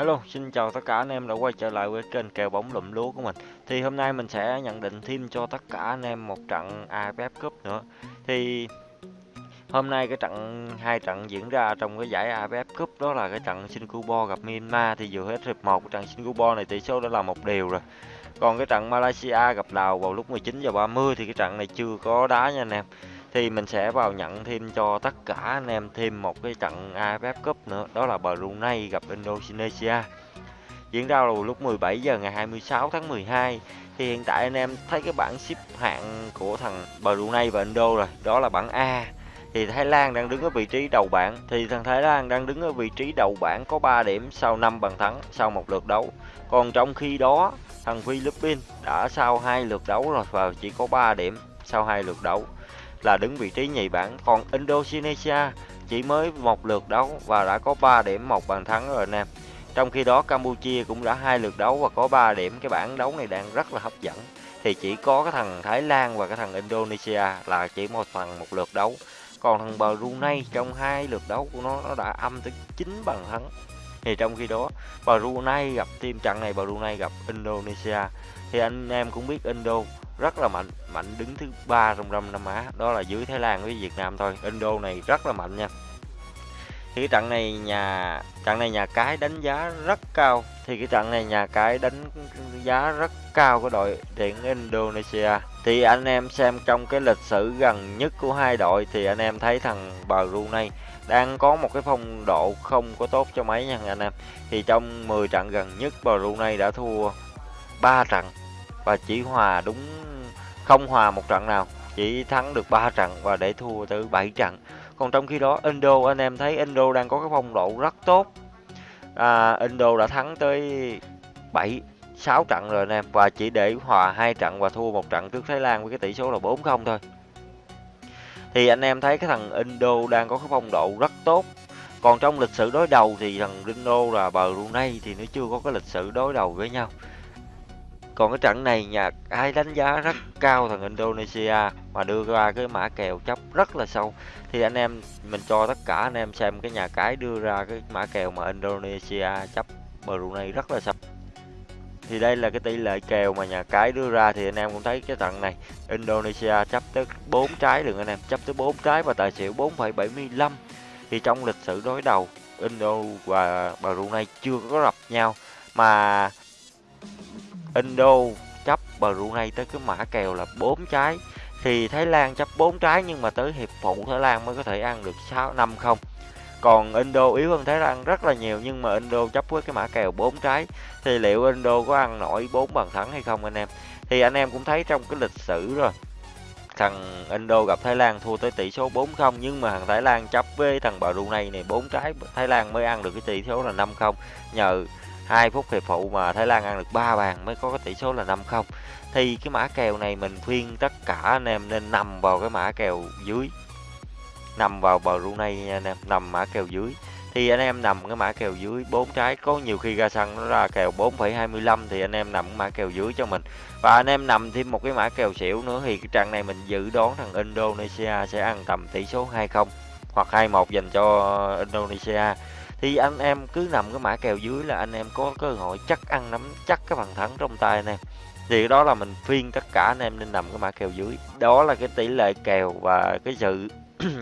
Hello, xin chào tất cả anh em đã quay trở lại với kênh kèo bóng lụm lúa của mình. Thì hôm nay mình sẽ nhận định thêm cho tất cả anh em một trận AFF Cup nữa. Thì hôm nay cái trận hai trận diễn ra trong cái giải AFF Cup đó là cái trận Singapore gặp Myanmar thì vừa hết hiệp 1 trận Singapore này tỷ số đã là một điều rồi. Còn cái trận Malaysia gặp Lào vào lúc 19 giờ 30 thì cái trận này chưa có đá nha anh em thì mình sẽ vào nhận thêm cho tất cả anh em thêm một cái trận AFF Cup nữa, đó là Brunei gặp Indonesia. Diễn ra vào lúc 17 giờ ngày 26 tháng 12 thì hiện tại anh em thấy cái bảng xếp hạng của thằng Brunei và Indo rồi, đó là bảng A. Thì Thái Lan đang đứng ở vị trí đầu bảng. Thì thằng Thái Lan đang đứng ở vị trí đầu bảng có 3 điểm sau 5 bàn thắng, sau một lượt đấu. Còn trong khi đó, thằng Philippines đã sau hai lượt đấu rồi và chỉ có 3 điểm sau hai lượt đấu là đứng vị trí nhì bảng. Còn Indonesia chỉ mới một lượt đấu và đã có 3 điểm một bàn thắng rồi anh em trong khi đó, Campuchia cũng đã hai lượt đấu và có 3 điểm. Cái bảng đấu này đang rất là hấp dẫn. Thì chỉ có cái thằng Thái Lan và cái thằng Indonesia là chỉ một thằng một lượt đấu. Còn thằng Brunei trong hai lượt đấu của nó nó đã âm tới 9 bàn thắng. Thì trong khi đó Brunei gặp, team trận này Brunei gặp Indonesia. Thì anh em cũng biết Indo rất là mạnh. Mạnh đứng thứ ba trong Đông Nam Á, đó là dưới Thái Lan với Việt Nam thôi. Indo này rất là mạnh nha. Thì cái trận này nhà, trận này nhà cái đánh giá rất cao. Thì cái trận này nhà cái đánh giá rất cao của đội tuyển Indonesia. Thì anh em xem trong cái lịch sử gần nhất của hai đội, thì anh em thấy thằng Brunei đang có một cái phong độ không có tốt cho mấy nha anh em. Thì trong 10 trận gần nhất Brunei đã thua 3 trận và chỉ hòa đúng không hòa một trận nào. Chỉ thắng được 3 trận và để thua tới 7 trận. Còn trong khi đó Indo anh em thấy Indo đang có cái phong độ rất tốt. À, Indo đã thắng tới 7 6 trận rồi anh em. Và chỉ để hòa hai trận và thua một trận trước Thái Lan với cái tỷ số là 4-0 thôi. Thì anh em thấy cái thằng Indo đang có cái phong độ rất tốt. Còn trong lịch sử đối đầu thì thằng Indo là Brunei thì nó chưa có cái lịch sử đối đầu với nhau còn cái trận này nhà ai đánh giá rất cao thằng Indonesia mà đưa ra cái mã kèo chấp rất là sâu. Thì anh em mình cho tất cả anh em xem cái nhà cái đưa ra cái mã kèo mà Indonesia chấp Brunei rất là sâu. Thì đây là cái tỷ lệ kèo mà nhà cái đưa ra thì anh em cũng thấy cái trận này. Indonesia chấp tới 4 trái được anh em chấp tới 4 trái và tài xỉu 4,75 thì trong lịch sử đối đầu Indo và Brunei chưa có gặp nhau. Mà Indo chấp Brunei tới cái mã kèo là 4 trái thì Thái Lan chấp 4 trái nhưng mà tới hiệp phụ Thái Lan mới có thể ăn được 6 5 không. Còn Indo yếu hơn Thái Lan rất là nhiều nhưng mà Indo chấp với cái mã kèo 4 trái thì liệu Indo có ăn nổi 4 bàn thắng hay không anh em? Thì anh em cũng thấy trong cái lịch sử rồi. Thằng Indo gặp Thái Lan thua tới tỷ số 4-0 nhưng mà thằng Thái Lan chấp với thằng Brunei này 4 trái, Thái Lan mới ăn được cái tỷ số là 5-0 nhờ 2 phút hiệp phụ mà Thái Lan ăn được 3 bàn mới có cái tỷ số là 5-0 thì cái mã kèo này mình khuyên tất cả anh em nên nằm vào cái mã kèo dưới. Nằm vào Brunei nha anh em nằm mã kèo dưới. Thì anh em nằm cái mã kèo dưới 4 trái. Có nhiều khi ra sân nó ra kèo 4,25 thì anh em nằm cái mã kèo dưới cho mình. Và anh em nằm thêm một cái mã kèo xỉu nữa thì cái trận này mình dự đoán thằng Indonesia sẽ ăn tầm tỷ số 2-0 hoặc 2-1 dành cho Indonesia thì anh em cứ nằm cái mã kèo dưới là anh em có cơ hội chắc ăn nắm chắc cái bàn thắng trong tay anh em thì đó là mình phiên tất cả anh em nên nằm cái mã kèo dưới đó là cái tỷ lệ kèo và cái sự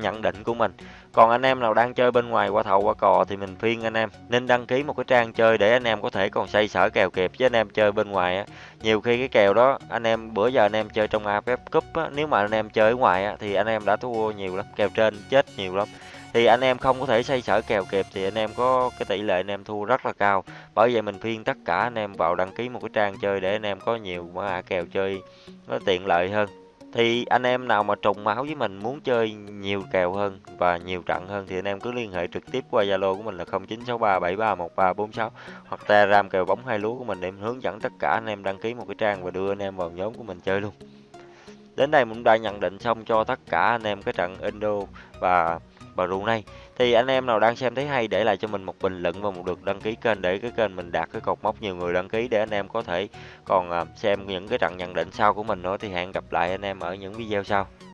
nhận định của mình còn anh em nào đang chơi bên ngoài qua thầu qua cò thì mình phiên anh em nên đăng ký một cái trang chơi để anh em có thể còn xây sở kèo kịp với anh em chơi bên ngoài á nhiều khi cái kèo đó anh em bữa giờ anh em chơi trong AFF Cup á nếu mà anh em chơi ở ngoài á thì anh em đã thua nhiều lắm kèo trên chết nhiều lắm thì anh em không có thể xây sở kèo kịp thì anh em có cái tỷ lệ anh em thua rất là cao bởi vậy mình khuyên tất cả anh em vào đăng ký một cái trang chơi để anh em có nhiều mã kèo chơi nó tiện lợi hơn thì anh em nào mà trùng máu với mình muốn chơi nhiều kèo hơn và nhiều trận hơn thì anh em cứ liên hệ trực tiếp qua Zalo của mình là 0963731346 hoặc Telegram kèo bóng hai lúa của mình để mình hướng dẫn tất cả anh em đăng ký một cái trang và đưa anh em vào nhóm của mình chơi luôn. Đến đây mình đã nhận định xong cho tất cả anh em cái trận Indo và Brunei thì anh em nào đang xem thấy hay để lại cho mình một bình luận và một lượt đăng ký kênh để cái kênh mình đạt cái cột mốc nhiều người đăng ký để anh em có thể còn à, xem những cái trận nhận định sau của mình nữa. Thì hẹn gặp lại anh em ở những video sau.